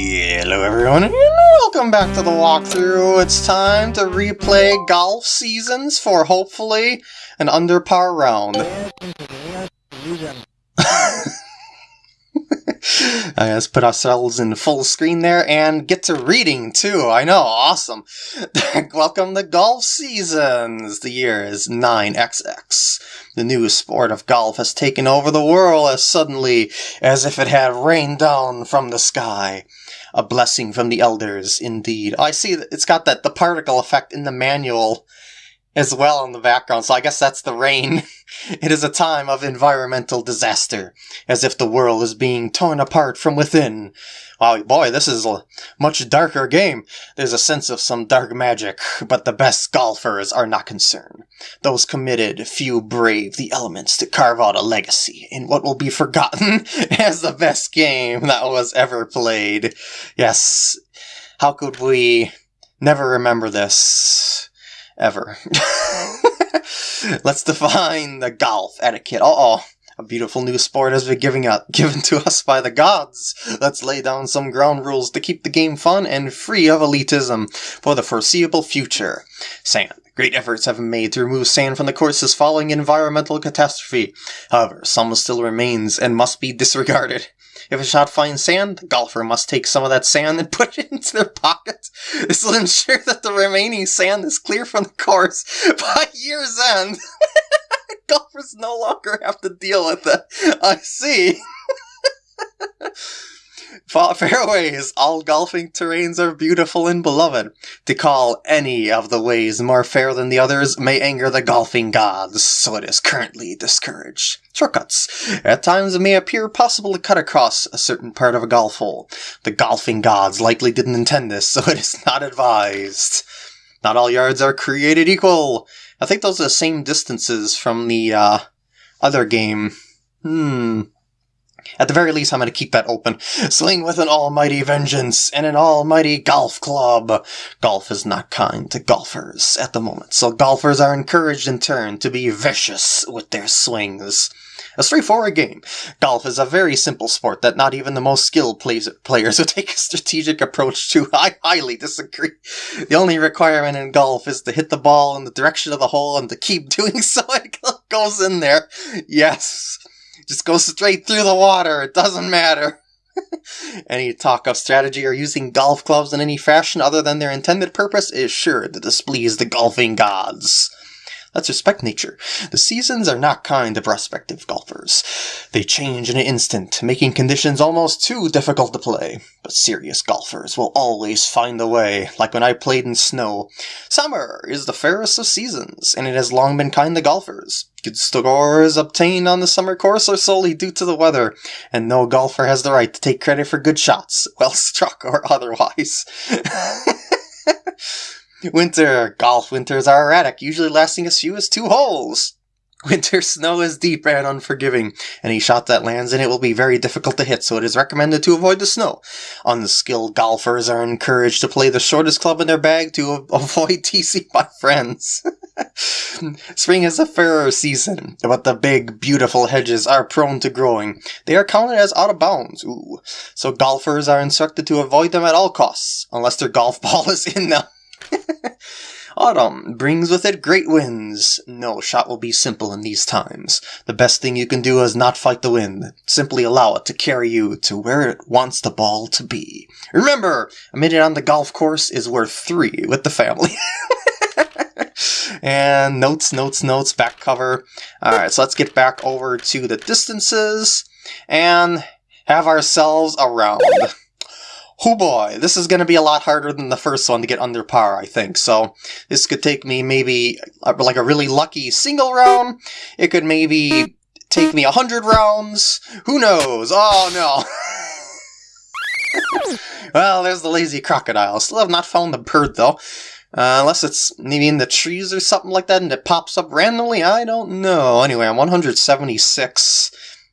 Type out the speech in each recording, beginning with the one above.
Hello everyone and welcome back to the walkthrough. It's time to replay golf seasons for hopefully an under par round. I just put ourselves in full screen there and get to reading too. I know, awesome. Welcome to golf seasons. The year is 9XX. The new sport of golf has taken over the world as suddenly as if it had rained down from the sky. A blessing from the elders, indeed. I see that it's got that the particle effect in the manual as well in the background, so I guess that's the rain. it is a time of environmental disaster, as if the world is being torn apart from within. Wow, boy, this is a much darker game. There's a sense of some dark magic, but the best golfers are not concerned. Those committed, few brave the elements to carve out a legacy in what will be forgotten as the best game that was ever played. Yes, how could we never remember this? Ever. Let's define the golf etiquette. Uh oh. A beautiful new sport has been giving up, given to us by the gods. Let's lay down some ground rules to keep the game fun and free of elitism for the foreseeable future. Sand. Great efforts have been made to remove sand from the courses following environmental catastrophe. However, some still remains and must be disregarded. If a shot finds sand, the golfer must take some of that sand and put it into their pocket. This will ensure that the remaining sand is clear from the course by year's end. golfers no longer have to deal with it. I see. Fairways, all golfing terrains are beautiful and beloved. To call any of the ways more fair than the others may anger the golfing gods, so it is currently discouraged. Shortcuts. At times it may appear possible to cut across a certain part of a golf hole. The golfing gods likely didn't intend this, so it is not advised. Not all yards are created equal. I think those are the same distances from the uh, other game. Hmm. At the very least, I'm going to keep that open. Swing with an almighty vengeance and an almighty golf club. Golf is not kind to golfers at the moment, so golfers are encouraged in turn to be vicious with their swings. A straightforward game. Golf is a very simple sport that not even the most skilled players would take a strategic approach to. I highly disagree. The only requirement in golf is to hit the ball in the direction of the hole and to keep doing so it goes in there. Yes. Just go straight through the water. It doesn't matter. any talk of strategy or using golf clubs in any fashion other than their intended purpose is sure to displease the golfing gods. Let's respect nature. The seasons are not kind to prospective golfers. They change in an instant, making conditions almost too difficult to play. But serious golfers will always find a way, like when I played in snow. Summer is the fairest of seasons, and it has long been kind to golfers. Good scores obtained on the summer course are solely due to the weather, and no golfer has the right to take credit for good shots, well struck or otherwise. Winter golf winters are erratic, usually lasting as few as two holes. Winter snow is deep and unforgiving. Any shot that lands in it will be very difficult to hit, so it is recommended to avoid the snow. Unskilled golfers are encouraged to play the shortest club in their bag to avoid teasing by friends. Spring is a fairer season, but the big, beautiful hedges are prone to growing. They are counted as out of bounds, ooh. So golfers are instructed to avoid them at all costs, unless their golf ball is in them. Autumn brings with it great winds. No shot will be simple in these times. The best thing you can do is not fight the wind. Simply allow it to carry you to where it wants the ball to be. Remember, a minute on the golf course is worth three with the family. and notes, notes, notes, back cover. Alright, so let's get back over to the distances and have ourselves a round oh boy, this is going to be a lot harder than the first one to get under par, I think. So this could take me maybe uh, like a really lucky single round. It could maybe take me a hundred rounds. Who knows? Oh no. well, there's the lazy crocodile. Still have not found the bird though. Uh, unless it's maybe in the trees or something like that and it pops up randomly, I don't know. Anyway, I'm 176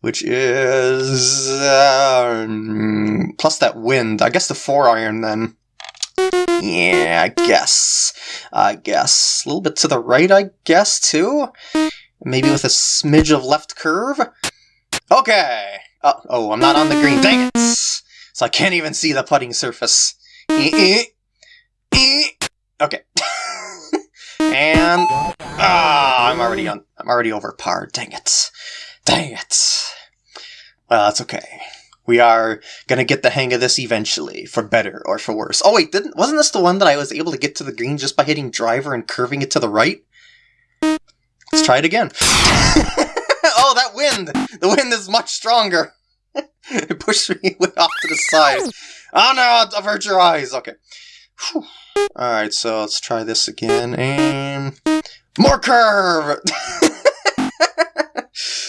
which is um, plus that wind. I guess the four iron then. Yeah, I guess. I guess. A little bit to the right, I guess, too? Maybe with a smidge of left curve? Okay! Uh, oh, I'm not on the green. Dang it! so I can't even see the putting surface. Eh, eh, eh. Okay. and ah, I'm already on. I'm already over par. Dang it! Dang it! Well, that's okay. We are gonna get the hang of this eventually, for better or for worse. Oh wait, didn't wasn't this the one that I was able to get to the green just by hitting driver and curving it to the right? Let's try it again. oh, that wind! The wind is much stronger. it pushed me off to the side. Oh no, avert your eyes. Okay. Alright, so let's try this again, and... More curve!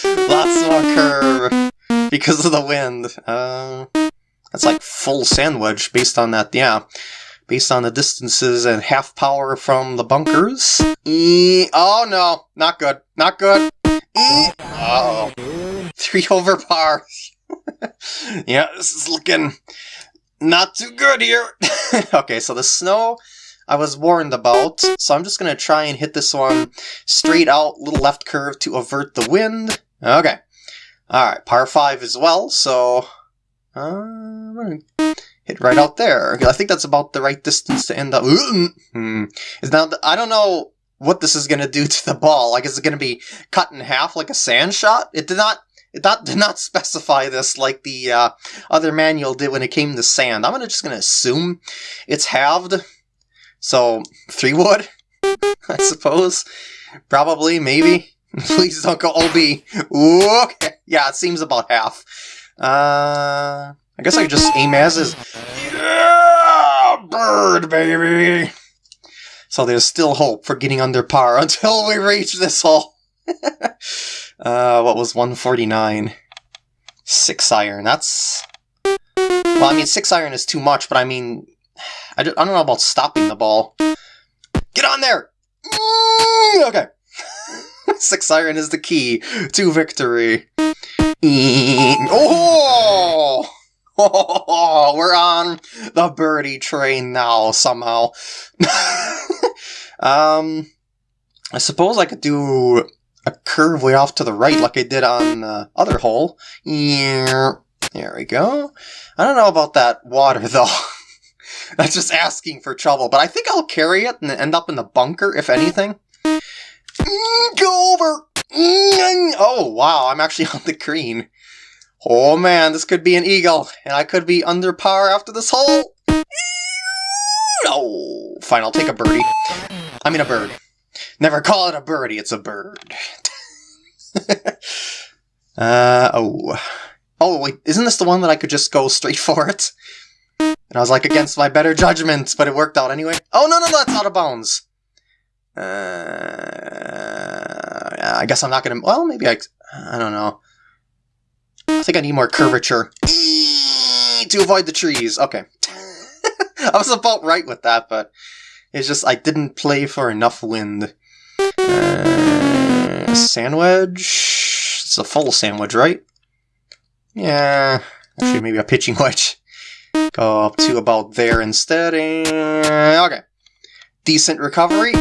Lots more curve! Because of the wind. Uh, that's like full sandwich based on that, yeah. Based on the distances and half power from the bunkers. E oh no, not good. Not good. E uh oh Three over par. yeah, this is looking not too good here. okay, so the snow I was warned about, so I'm just going to try and hit this one straight out, little left curve to avert the wind. Okay. Alright, par 5 as well, so uh, hit right out there. I think that's about the right distance to end up. Hmm. Is now I don't know what this is going to do to the ball. Like, is it going to be cut in half like a sand shot? It did not it did not specify this like the uh, other manual did when it came to sand. I'm gonna, just going to assume it's halved. So, three wood, I suppose. Probably, maybe. Please don't go OB. Okay. Yeah, it seems about half. Uh, I guess I could just aim as is. Yeah! Bird, baby! So there's still hope for getting under par until we reach this hole. Uh, what was 149? Six iron. That's... Well, I mean, six iron is too much, but I mean... I don't, know about stopping the ball. Get on there! Mm, okay. Six iron is the key to victory. Oh! Oh, we're on the birdie train now, somehow. um, I suppose I could do a curve way off to the right like I did on the other hole. There we go. I don't know about that water, though. That's just asking for trouble, but I think I'll carry it and end up in the bunker, if anything. Go over! Oh, wow, I'm actually on the green. Oh man, this could be an eagle, and I could be under par after this hole. Oh, fine, I'll take a birdie. I mean a bird. Never call it a birdie, it's a bird. uh, oh. Oh, wait, isn't this the one that I could just go straight for it? And I was like, against my better judgment, but it worked out anyway. Oh, no, no, no, that's out of bounds. Uh, I guess I'm not gonna, well, maybe I, I don't know. I think I need more curvature to avoid the trees. Okay. I was about right with that, but it's just I didn't play for enough wind. Uh, sandwich? It's a full sandwich, right? Yeah. Actually, maybe a pitching wedge. Go up to about there instead. And... Okay. Decent recovery.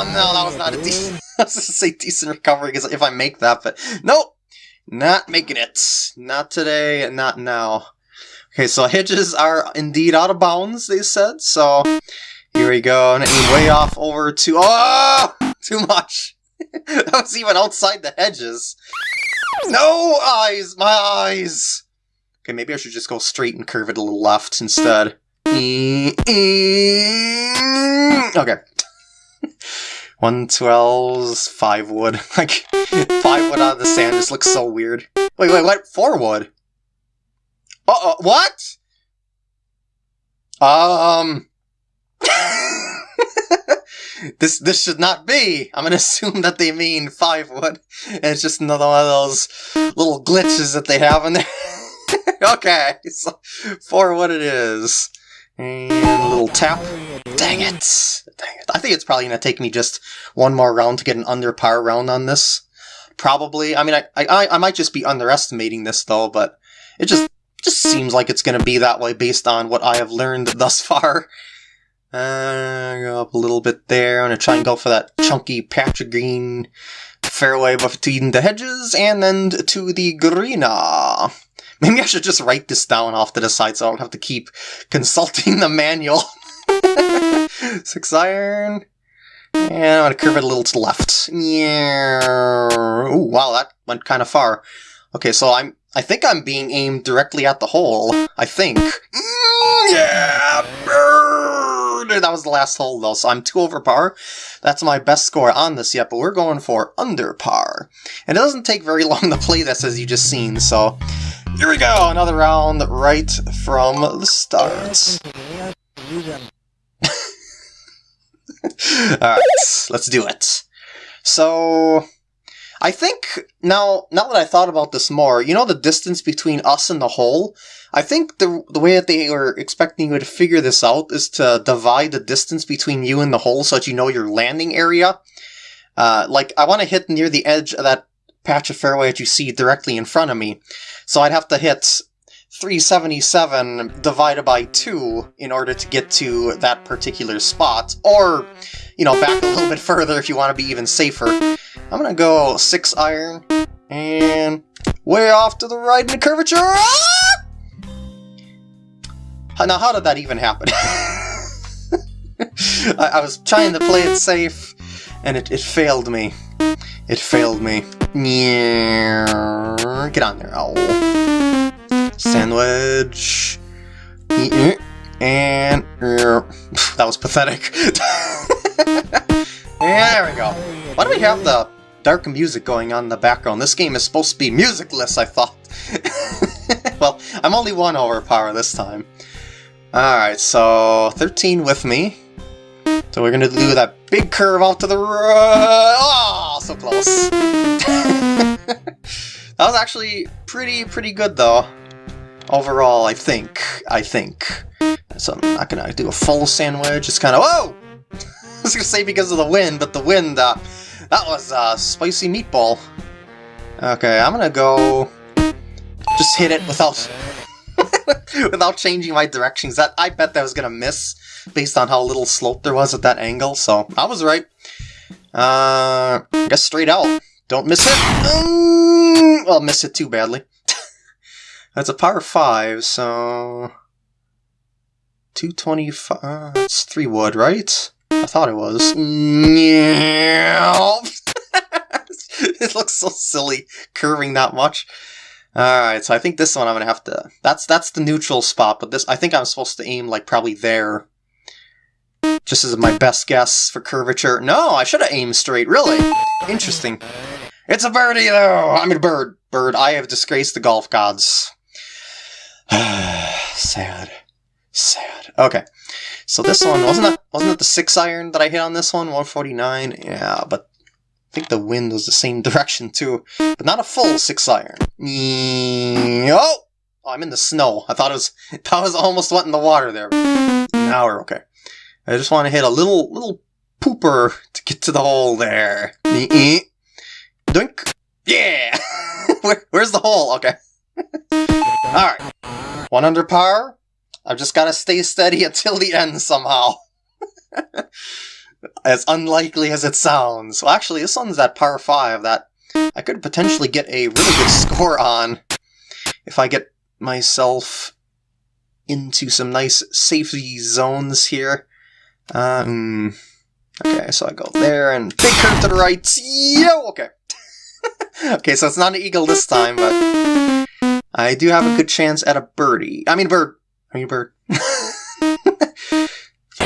Oh, no, that was not a decent... I was to say decent recovery because if I make that, but nope. Not making it. Not today, not now. Okay, so hedges are indeed out of bounds, they said, so here we go, and way off over to... Oh! Too much! that was even outside the hedges. No! Eyes! My eyes! Okay, maybe I should just go straight and curve it a little left instead. Okay. 112's 5 wood. Like, 5 wood out of the sand just looks so weird. Wait, wait, what? 4 wood? Uh-oh, what? Um... this this should not be. I'm gonna assume that they mean five wood, and it's just another one of those little glitches that they have in there. okay, so for what it is. And a little tap. Dang it! Dang it. I think it's probably gonna take me just one more round to get an under par round on this. Probably. I mean, I, I, I might just be underestimating this though, but it just just seems like it's going to be that way based on what I have learned thus far. Uh, go up a little bit there. I'm going to try and go for that chunky patch of green fairway between the hedges and then to the greener. Maybe I should just write this down off to the side so I don't have to keep consulting the manual. Six iron. And I'm going to curve it a little to the left. Yeah. Ooh, wow, that went kind of far. Okay, so I'm I think I'm being aimed directly at the hole. I think. Mm, yeah, bird! That was the last hole, though, so I'm two over par. That's my best score on this yet, but we're going for under par. And it doesn't take very long to play this, as you just seen, so... Here we go! Another round right from the start. Alright, let's do it. So... I think now, now that I thought about this more, you know the distance between us and the hole? I think the, the way that they were expecting you to figure this out is to divide the distance between you and the hole so that you know your landing area. Uh, like, I want to hit near the edge of that patch of fairway that you see directly in front of me. So I'd have to hit 377 divided by 2 in order to get to that particular spot. Or, you know, back a little bit further if you want to be even safer. I'm gonna go 6 iron, and way off to the right in the curvature! Ah! Now, how did that even happen? I, I, was trying to play it safe, and it, it failed me. It failed me. Get on there. Oh. Sandwich. And... Er, that was pathetic. there we go. Why do we have the dark music going on in the background? This game is supposed to be musicless, I thought. well, I'm only one over par this time. Alright, so 13 with me. So we're gonna do that big curve off to the right. Oh, so close. that was actually pretty, pretty good though. Overall, I think. I think. So I'm not gonna do a full sandwich. It's kind of whoa. I was gonna say because of the wind, but the wind, uh, that was a uh, spicy meatball. Okay, I'm gonna go just hit it without without changing my directions. That I bet that was gonna miss based on how little slope there was at that angle. So I was right. Uh, I guess straight out. Don't miss it. Mm, well, miss it too badly. That's a par five, so 225. Uh, it's three wood, right? I thought it was. it looks so silly curving that much. Alright, so I think this one I'm gonna have to... That's that's the neutral spot, but this I think I'm supposed to aim like probably there. Just as my best guess for curvature. No, I should have aimed straight, really. Interesting. It's a birdie though! I'm a bird. Bird, I have disgraced the golf gods. Sad. Sad. Okay. So this one, wasn't that wasn't it the six iron that I hit on this one? 149? Yeah, but I think the wind was the same direction too, but not a full six iron. Oh! oh I'm in the snow. I thought it was, that was almost went in the water there. Now we're okay. I just want to hit a little, little pooper to get to the hole there. Dunk. Yeah! Where, where's the hole? Okay. Alright. One under par. I've just got to stay steady until the end somehow as unlikely as it sounds. Well, actually, this one's at par 5 that I could potentially get a really good score on if I get myself into some nice safety zones here. Um, okay, so I go there and big curve to the right. Yo, okay. okay, so it's not an eagle this time, but I do have a good chance at a birdie. I mean bird. I mean bird.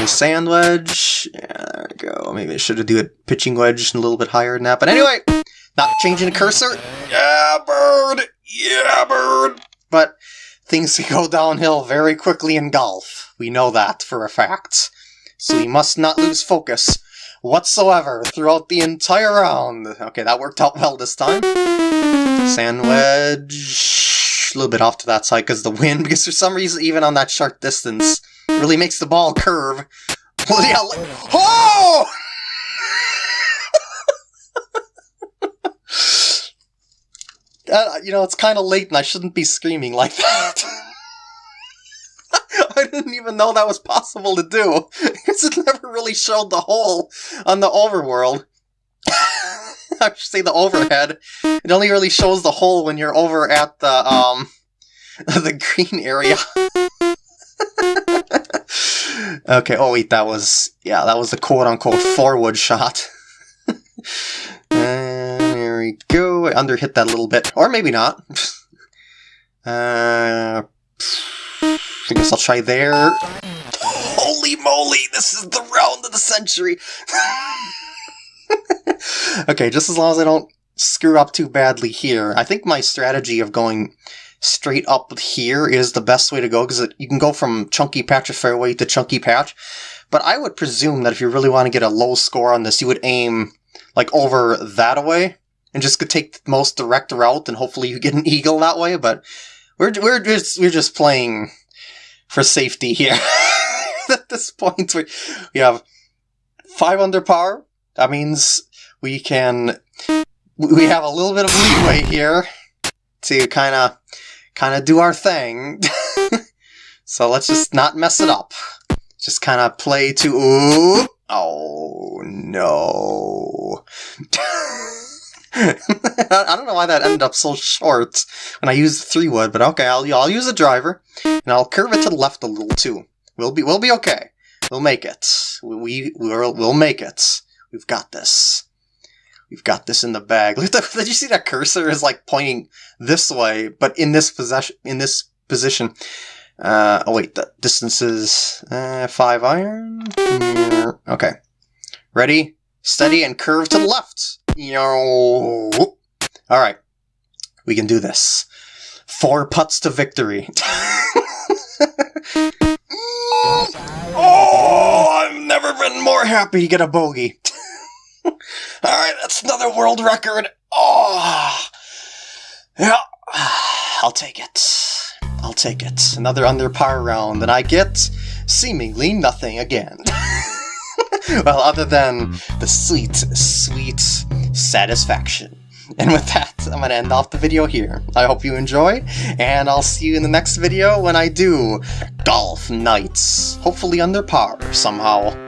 Sand wedge. Yeah, there we go. Maybe I should have do a pitching wedge a little bit higher than that. But anyway, not changing the cursor. Yeah, bird. Yeah, bird. But things can go downhill very quickly in golf. We know that for a fact. So we must not lose focus whatsoever throughout the entire round. Okay, that worked out well this time. Sand wedge. A little bit off to that side because the wind, because for some reason, even on that short distance, really makes the ball curve. yeah, oh! uh, you know, it's kind of late and I shouldn't be screaming like that. I didn't even know that was possible to do, because it never really showed the hole on the overworld. I should say the overhead. It only really shows the hole when you're over at the, um, the green area. okay, oh wait, that was, yeah, that was the quote-unquote forward shot. and here we go, I under hit that a little bit, or maybe not. uh, I guess I'll try there. Holy moly, this is the round of the century! okay, just as long as I don't screw up too badly here. I think my strategy of going straight up here is the best way to go because you can go from chunky patch of fairway to chunky patch. But I would presume that if you really want to get a low score on this, you would aim like over that way and just could take the most direct route and hopefully you get an eagle that way. But we're we're just we're just playing for safety here. At this point, we we have five under par. That means we can we have a little bit of leeway here to kind of kind of do our thing. so let's just not mess it up. Just kind of play to ooh. Oh no. I don't know why that ended up so short when I used three wood, but okay, I'll I'll use a driver and I'll curve it to the left a little too. We'll be we'll be okay. We'll make it. We we'll, we'll make it. We've got this. We've got this in the bag. Look at Did you see that cursor is like pointing this way, but in this possession, in this position. Uh, oh wait, the distance is uh, five iron. Okay, ready, steady, and curve to the left. All right, we can do this. Four putts to victory. oh, I've never been more happy to get a bogey. Alright, that's another world record. Oh, yeah, I'll take it. I'll take it. Another under par round, and I get seemingly nothing again. well, other than the sweet, sweet satisfaction. And with that, I'm going to end off the video here. I hope you enjoyed, and I'll see you in the next video when I do Golf Nights. Hopefully under par somehow.